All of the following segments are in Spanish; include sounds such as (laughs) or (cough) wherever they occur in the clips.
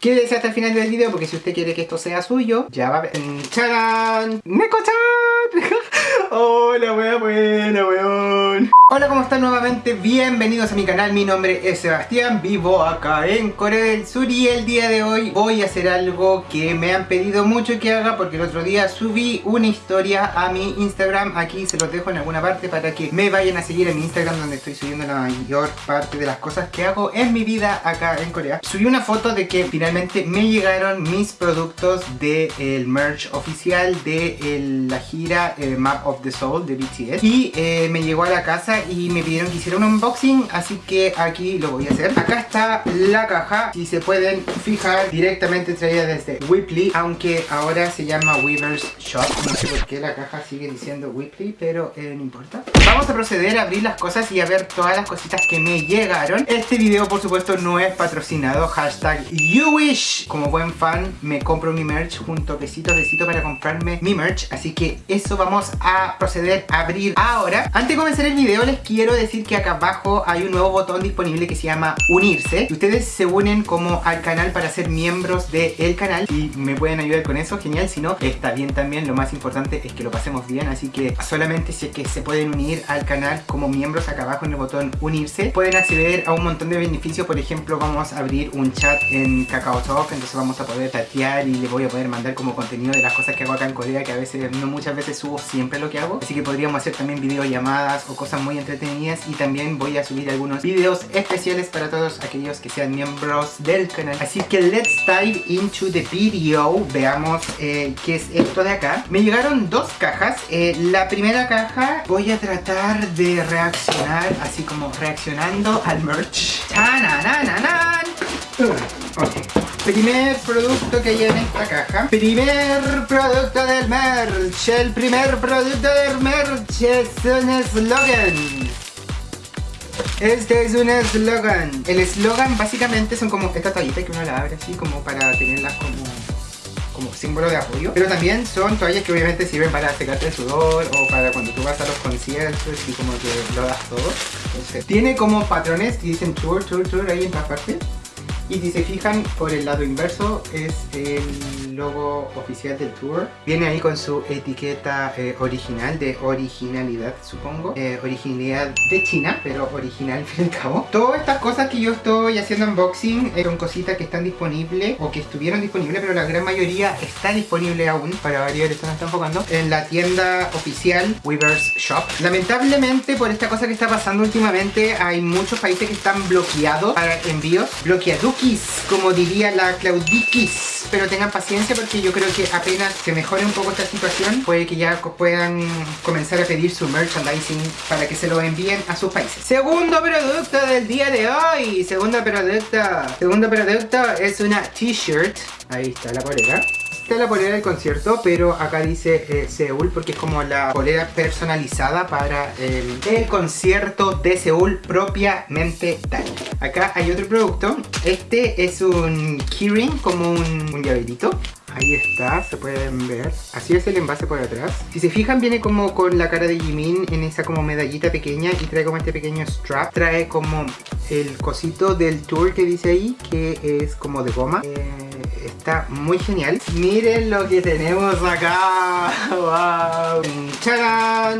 Quédese hasta el final del video porque si usted quiere que esto sea suyo, ya va a ver... ¡Charán! ¡Neko-chan! (laughs) Hola, wea buena, weón. Hola, ¿cómo están nuevamente? Bienvenidos a mi canal, mi nombre es Sebastián, vivo acá en Corea del Sur y el día de hoy voy a hacer algo que me han pedido mucho que haga porque el otro día subí una historia a mi Instagram, aquí se los dejo en alguna parte para que me vayan a seguir en mi Instagram donde estoy subiendo la mayor parte de las cosas que hago en mi vida acá en Corea. Subí una foto de que finalmente me llegaron mis productos del merch oficial de la gira eh, Map of the Soul de BTS y eh, me llegó a la casa y me pidieron que hiciera un unboxing así que aquí lo voy a hacer. Acá está la caja si se pueden fijar directamente traída desde Whipley aunque ahora se llama Weaver's Shop. No sé por qué la caja sigue diciendo Whipley pero eh, no importa. Vamos a proceder a abrir las cosas y a ver todas las cositas que me llegaron. Este video por supuesto no es patrocinado. Hashtag YouWish como buen fan me compro mi merch junto besito besito para comprarme mi merch. Así que eso vamos a proceder a abrir ahora. Antes de comenzar el video quiero decir que acá abajo hay un nuevo botón disponible que se llama unirse y ustedes se unen como al canal para ser miembros del canal y me pueden ayudar con eso, genial, si no está bien también, lo más importante es que lo pasemos bien, así que solamente si es que se pueden unir al canal como miembros acá abajo en el botón unirse, pueden acceder a un montón de beneficios, por ejemplo vamos a abrir un chat en KakaoTalk, entonces vamos a poder tatear y le voy a poder mandar como contenido de las cosas que hago acá en Corea, que a veces, no muchas veces subo siempre lo que hago, así que podríamos hacer también videollamadas o cosas muy entretenidas y también voy a subir algunos videos especiales para todos aquellos que sean miembros del canal. Así que let's dive into the video, veamos eh, qué es esto de acá. Me llegaron dos cajas, eh, la primera caja voy a tratar de reaccionar así como reaccionando al merch. Primer producto que hay en esta caja. Primer producto del merch El primer producto del merch es un eslogan este es un eslogan El eslogan básicamente son como esta toallita que uno la abre así como para tenerlas como como símbolo de apoyo. Pero también son toallas que obviamente sirven para secarte el sudor o para cuando tú vas a los conciertos y como que lo das todo. Tiene como patrones que dicen tour, tour, tour ahí en la parte y si se fijan, por el lado inverso es el logo oficial del tour. Viene ahí con su etiqueta eh, original, de originalidad supongo. Eh, originalidad de China, pero original (laughs) al fin y al cabo. Todas estas cosas que yo estoy haciendo unboxing eh, son cositas que están disponibles o que estuvieron disponibles, pero la gran mayoría está disponible aún, para variar, esto nos está enfocando, en la tienda oficial Weaver's Shop. Lamentablemente, por esta cosa que está pasando últimamente, hay muchos países que están bloqueados para envíos. Bloqueados como diría la Claudikis. Pero tengan paciencia porque yo creo que apenas se mejore un poco esta situación, puede que ya puedan comenzar a pedir su merchandising para que se lo envíen a sus países. Segundo producto del día de hoy. Segundo producto. Segundo producto es una t-shirt. Ahí está la polera la polera del concierto, pero acá dice eh, Seúl porque es como la polera personalizada para el, concierto de Seúl propiamente tal. Acá hay otro producto. Este es un keyring, como un, un llaverito. Ahí está, se pueden ver. Así es el envase por atrás. Si se fijan viene como con la cara de Jimin en esa como medallita pequeña y trae como este pequeño strap. Trae como el cosito del tour que dice ahí, que es como de goma. Eh, está muy genial. Miren lo que tenemos acá. (laughs) ¡Wow!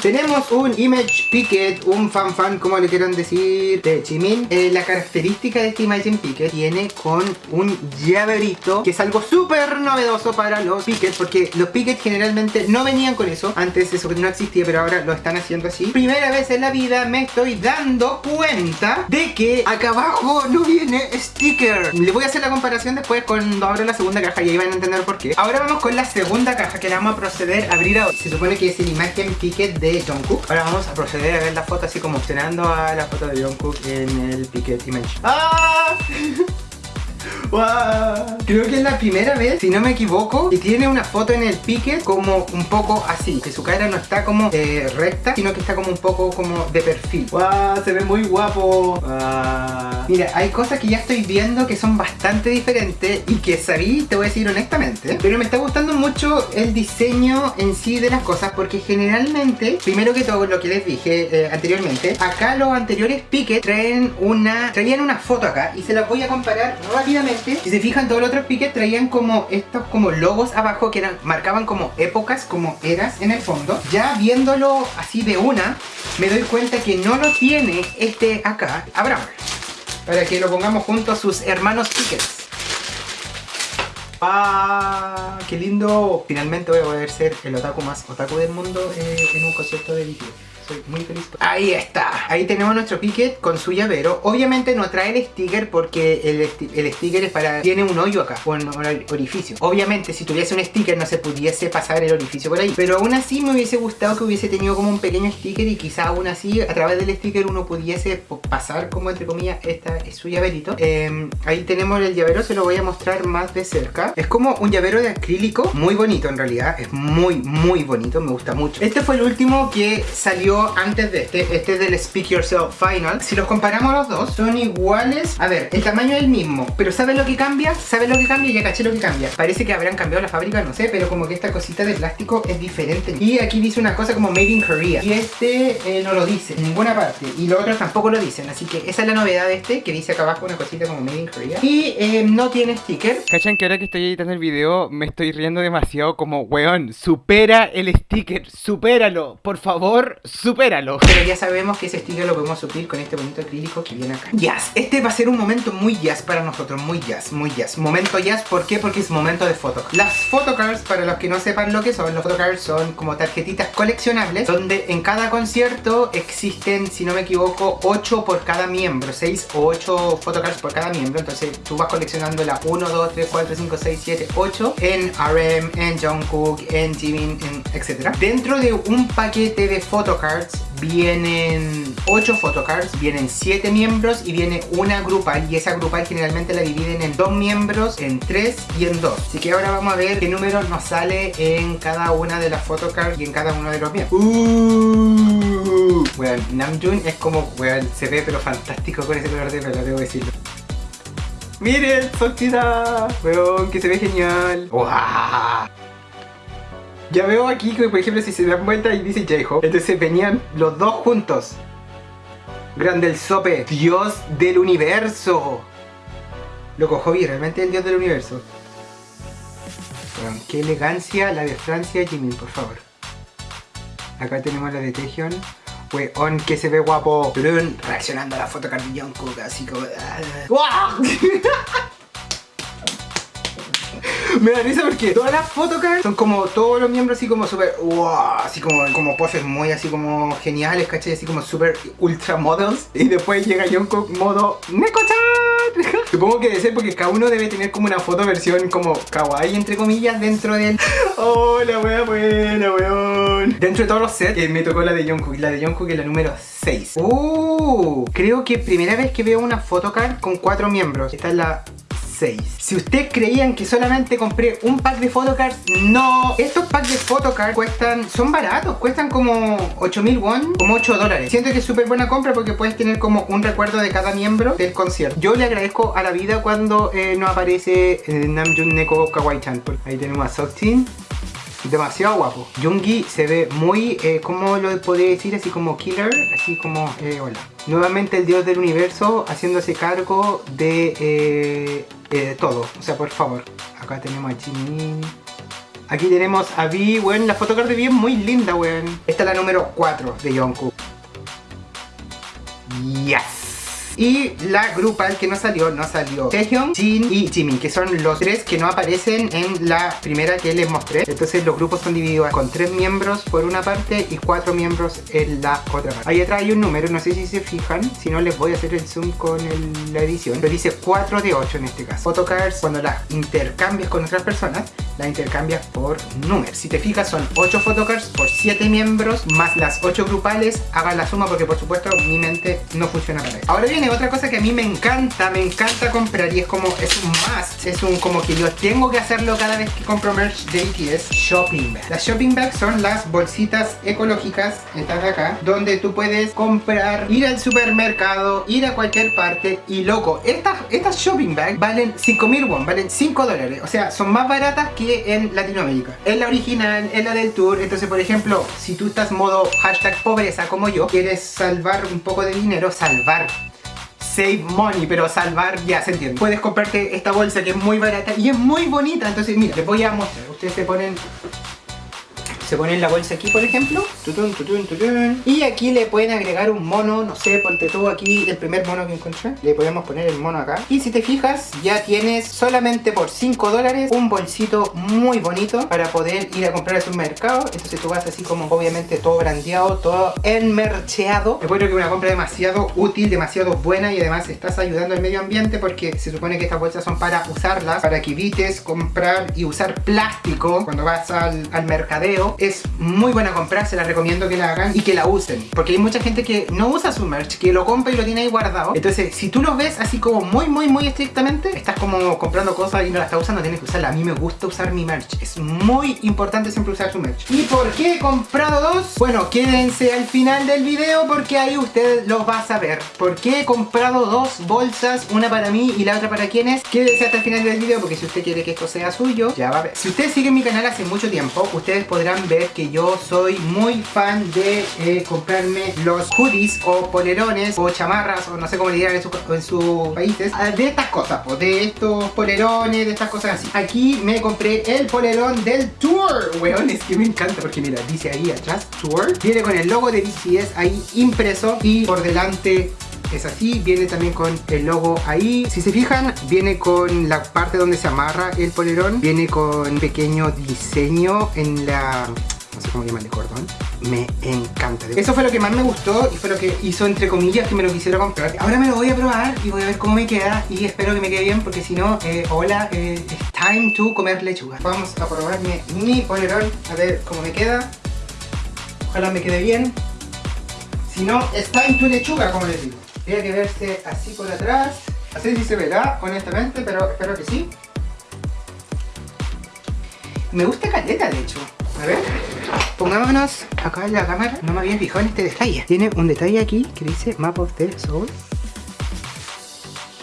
Tenemos un Image Picket, un fan fan, como le quieran decir, de Jimin. Eh, la característica de este Image Picket viene con un llaverito, que es algo súper novedoso para los Pickets, porque los Pickets generalmente no venían con eso. Antes eso no existía, pero ahora lo están haciendo así. Primera vez en la vida me estoy dando cuenta de que acá abajo no viene sticker. Le voy a hacer la comparación después cuando abra la segunda caja y ahí van a entender por qué. Ahora vamos con la segunda caja que la vamos a proceder a abrir ahora. Se supone que es el imagen Picket de Jungkook. Ahora vamos a proceder a ver la foto así como opcionando a la foto de Jungkook en el Picket Image. ¡Ah! Creo que es la primera vez, si no me equivoco, que tiene una foto en el pique como un poco así. Que su cara no está como eh, recta, sino que está como un poco como de perfil. ¡Wow! Se ve muy guapo. Mira, hay cosas que ya estoy viendo que son bastante diferentes y que sabí, te voy a decir honestamente. Pero me está gustando mucho el diseño en sí de las cosas porque generalmente, primero que todo lo que les dije eh, anteriormente, acá los anteriores piques traen una, traían una foto acá y se las voy a comparar rápidamente si se fijan todos los otros piques traían como estos como logos abajo que eran, marcaban como épocas, como eras en el fondo. Ya viéndolo así de una, me doy cuenta que no lo tiene este acá, Abraham. Para que lo pongamos junto a sus hermanos piques. ¡Ah! ¡Qué lindo! Finalmente voy a poder ser el otaku más otaku del mundo eh, en un concierto de BTS muy feliz. Ahí está. Ahí tenemos nuestro picket con su llavero. Obviamente no trae el sticker porque el, sticker es para... Tiene un hoyo acá, un, orificio. Obviamente si tuviese un sticker no se pudiese pasar el orificio por ahí. Pero aún así me hubiese gustado que hubiese tenido como un pequeño sticker y quizá aún así a través del sticker uno pudiese pasar como entre comillas esta es su llaverito. Em, ahí tenemos el llavero, se lo voy a mostrar más de cerca. Es como un llavero de acrílico, muy bonito en realidad. Es muy, muy bonito, me gusta mucho. Este fue el último que salió antes de este, este es del Speak Yourself Final. Si los comparamos los dos, son iguales. A ver, el tamaño es el mismo, pero ¿sabes lo que cambia? ¿Sabes lo que cambia? Ya caché lo que cambia. Parece que habrán cambiado la fábrica, no sé, pero como que esta cosita de plástico es diferente. Y aquí dice una cosa como Made in Korea. Y este eh, no lo dice en ninguna parte. Y los otros tampoco lo dicen. Así que esa es la novedad de este, que dice acá abajo una cosita como Made in Korea. Y eh, no tiene sticker. ¿Cachan que ahora que estoy editando el video me estoy riendo demasiado como, weón, supera el sticker, supéralo, por favor, supéralo. Pero ya sabemos que ese estilo lo podemos suplir con este bonito acrílico que viene acá. Jazz. Este va a ser un momento muy jazz para nosotros. Muy jazz, muy jazz. Momento jazz, ¿por qué? Porque es momento de photocards. Las photocards, para los que no sepan lo que son, los photocards son como tarjetitas coleccionables donde en cada concierto existen, si no me equivoco, 8 por cada miembro. 6 o 8 photocards por cada miembro. Entonces tú vas coleccionando la 1, 2, 3, 4, 5, 6, 7, 8 en RM, en Jungkook, en Jimin, etc. Dentro de un paquete de photocards vienen 8 photocards, vienen 7 miembros y viene una grupal y esa grupal generalmente la dividen en 2 miembros, en 3 y en 2. Así que ahora vamos a ver qué número nos sale en cada una de las photocards y en cada uno de los miembros. Uh, bueno, Namjoon es como, bueno, se ve pero fantástico con ese color de pelo, debo decirlo. ¡Miren! ¡Soltita! Weón, que se ve genial. ¡Wow! Ya veo aquí que, por ejemplo, si se dan vuelta y dice J-Hope, entonces venían los dos juntos. Grande el sope, Dios del universo. Loco, Hobby, realmente el Dios del universo. qué elegancia la de Francia Jimmy, por favor. Acá tenemos la de Taehyung. Weón, que se ve guapo. reaccionando a la foto Jungkook, así como... ¡Wow! (laughs) (laughs) me da risa porque todas las photocards son como todos los miembros así como súper wow, así como, como poses muy así como geniales, ¿cachai? Así como súper ultra models. Y después llega Jungkook modo Neko-chan (laughs) Supongo que debe ser porque cada uno debe tener como una foto versión como kawaii entre comillas dentro del (laughs) Oh, la wea buena, weón. Dentro de todos los sets eh, me tocó la de Jungkook La de Jungkook es la número 6 Uh, creo que primera vez que veo una photocard con cuatro miembros. Esta es la si ustedes creían que solamente compré un pack de photocards, no. Estos packs de photocards cuestan, son baratos, cuestan como 8000 won, como 8 dólares. Siento que es súper buena compra porque puedes tener como un recuerdo de cada miembro del concierto. Yo le agradezco a la vida cuando eh, no aparece eh, Namjoon Neko Kawaii-chan. Ahí tenemos a demasiado guapo. Jungi se ve muy, eh, ¿cómo lo podría decir? Así como killer, así como, eh, hola. Nuevamente el dios del universo haciéndose cargo de eh, eh, todo. O sea, por favor. Acá tenemos a Jimin. Aquí tenemos a Vi, weón. La fotocard de Vi es muy linda, weón. Esta es la número 4 de Jungkook. Y la grupal que no salió, no salió Taehyung, Jin y Jimin, que son los tres que no aparecen en la primera que les mostré. Entonces los grupos son divididos con tres miembros por una parte y cuatro miembros en la otra parte. Ahí atrás hay un número, no sé si se fijan, si no les voy a hacer el zoom con la edición, pero dice 4 de 8 en este caso. Photocards, cuando las intercambias con otras personas, las intercambias por números. Si te fijas son 8 photocards por 7 miembros, más las 8 grupales, hagan la suma porque por supuesto mi mente no funciona para eso. Ahora bien, otra cosa que a mí me encanta, me encanta comprar y es como, es un must, es un como que yo tengo que hacerlo cada vez que compro merch de BTS, shopping bags. Las shopping bags son las bolsitas ecológicas, estas de acá, donde tú puedes comprar, ir al supermercado, ir a cualquier parte y loco, estas, estas shopping bags valen 5000 won, valen 5 dólares, o sea, son más baratas que en Latinoamérica. Es la original, es la del tour, entonces por ejemplo, si tú estás modo hashtag pobreza como yo, quieres salvar un poco de dinero, salvar save money, pero salvar, ya se entiende. Puedes comprarte esta bolsa que es muy barata y es muy bonita. Entonces, mira, les voy a mostrar. Ustedes se ponen se ponen la bolsa aquí por ejemplo. Tutun, tutun, tutun. y aquí le pueden agregar un mono no sé ponte tú aquí el primer mono que encontré. Le podemos poner el mono acá. Y si te fijas ya tienes solamente por 5 dólares un bolsito muy bonito para poder ir a comprar al mercado entonces tú vas así como obviamente todo brandeado todo enmercheado. Encuentro que es una compra demasiado útil demasiado buena y además estás ayudando al medio ambiente porque se supone que estas bolsas son para usarlas para que evites comprar y usar plástico cuando vas al, al mercadeo es muy buena compra, se la recomiendo que la hagan y que la usen. Porque hay mucha gente que no usa su merch, que lo compra y lo tiene ahí guardado. Entonces, si tú lo ves así como muy, muy, muy estrictamente, estás como comprando cosas y no la estás usando, tienes que usarla. A mí me gusta usar mi merch. Es muy importante siempre usar su merch. ¿Y por qué he comprado dos? Bueno, quédense al final del video porque ahí usted lo va a saber. ¿Por qué he comprado dos bolsas? Una para mí y la otra para quienes. Quédense hasta el final del video porque si usted quiere que esto sea suyo, ya va a ver. Si ustedes siguen mi canal hace mucho tiempo, ustedes podrán que yo soy muy fan de eh, comprarme los hoodies o polerones o chamarras o no sé cómo le en, sus países ah, de estas cosas, de estos polerones, de estas cosas así. Aquí me compré el polerón del Tour, weón, es que me encanta porque mira, dice ahí atrás Tour, viene con el logo de BTS ahí impreso y por delante es así, viene también con el logo ahí. Si se fijan, viene con la parte donde se amarra el polerón, viene con pequeño diseño en la no sé cómo llamarle cordón. Me encanta. Eso fue lo que más me gustó y fue lo que hizo entre comillas que me lo quisiera comprar. Ahora me lo voy a probar y voy a ver cómo me queda y espero que me quede bien porque si no, eh, hola eh, es time to comer lechuga. Vamos a probarme mi polerón a ver cómo me queda. Ojalá me quede bien. Si no, es time to lechuga como les digo tiene que verse así por atrás. Así sí se verá, honestamente, pero espero que sí. Me gusta caleta, de hecho. A ver. Pongámonos acá en la cámara. No me había fijado en este detalle. Tiene un detalle aquí que dice Map of the Soul.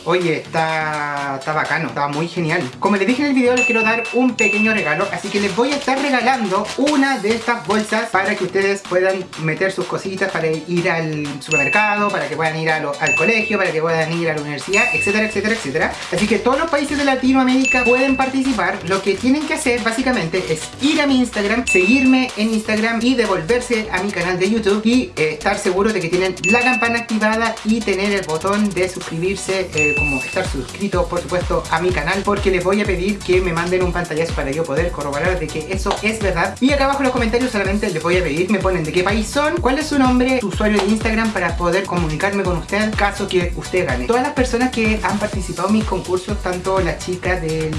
Oye, está, está bacano, está muy genial. Como les dije en el video, les quiero dar un pequeño regalo Así que les voy a estar regalando una de estas bolsas Para que ustedes puedan meter sus cositas Para ir al supermercado, para que puedan ir al colegio Para que puedan ir a la universidad, etcétera, etcétera, etcétera. Así que todos los países de Latinoamérica pueden participar. Lo que tienen que hacer básicamente es ir a mi Instagram Seguirme en Instagram y devolverse a mi canal de YouTube Y eh, estar seguros de que tienen la campana activada Y tener el botón de suscribirse eh, como estar suscrito por supuesto a mi canal porque les voy a pedir que me manden un pantallazo para yo poder corroborar de que eso es verdad y acá abajo en los comentarios solamente les voy a pedir me ponen de qué país son, cuál es su nombre, su usuario de Instagram para poder comunicarme con usted caso que usted gane. Todas las personas que han participado en mis concursos, tanto las chicas del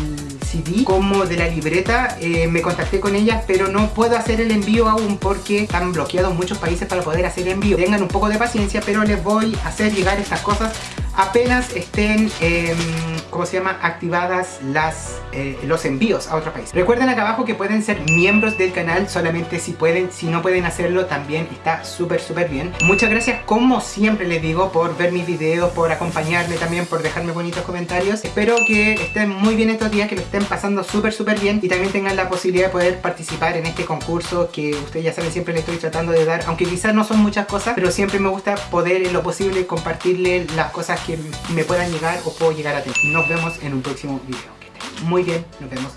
CD como de la libreta, eh, me contacté con ellas pero no puedo hacer el envío aún porque están bloqueados muchos países para poder hacer envío. Tengan un poco de paciencia pero les voy a hacer llegar estas cosas apenas estén, eh, ¿cómo se llama? Activadas las, eh, los envíos a otro país. Recuerden acá abajo que pueden ser miembros del canal solamente si pueden, si no pueden hacerlo también está súper súper bien. Muchas gracias como siempre les digo por ver mis videos, por acompañarme también, por dejarme bonitos comentarios. Espero que estén muy bien estos días, que lo estén pasando súper súper bien y también tengan la posibilidad de poder participar en este concurso que ustedes ya saben siempre les estoy tratando de dar, aunque quizás no son muchas cosas, pero siempre me gusta poder en lo posible compartirle las cosas que me puedan llegar o puedo llegar a tener. Nos vemos en un próximo video. Que estén muy bien, nos vemos